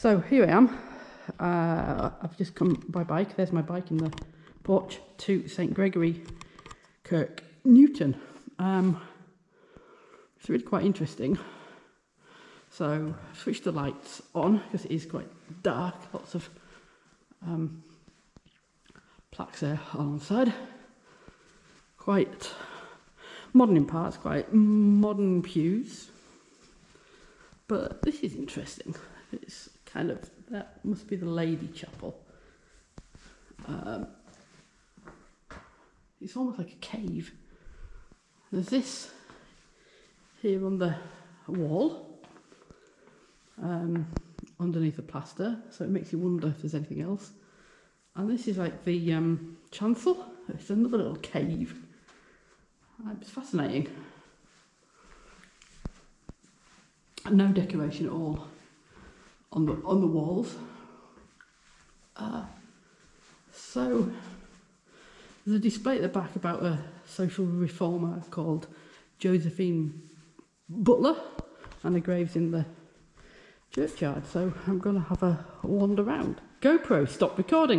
So here I am. Uh, I've just come by bike. There's my bike in the porch to St Gregory Kirk Newton. Um, it's really quite interesting. So switch the lights on because it is quite dark. Lots of um, plaques there on the side. Quite modern in parts, quite modern pews. But this is interesting. It's kind of, that must be the Lady Chapel. Um, it's almost like a cave. There's this here on the wall, um, underneath the plaster, so it makes you wonder if there's anything else. And this is like the um, chancel. It's another little cave. Uh, It's fascinating. No decoration at all on the on the walls. Uh, so there's a display at the back about a social reformer called Josephine Butler, and the graves in the churchyard. So I'm going to have a wander round. GoPro, stop recording.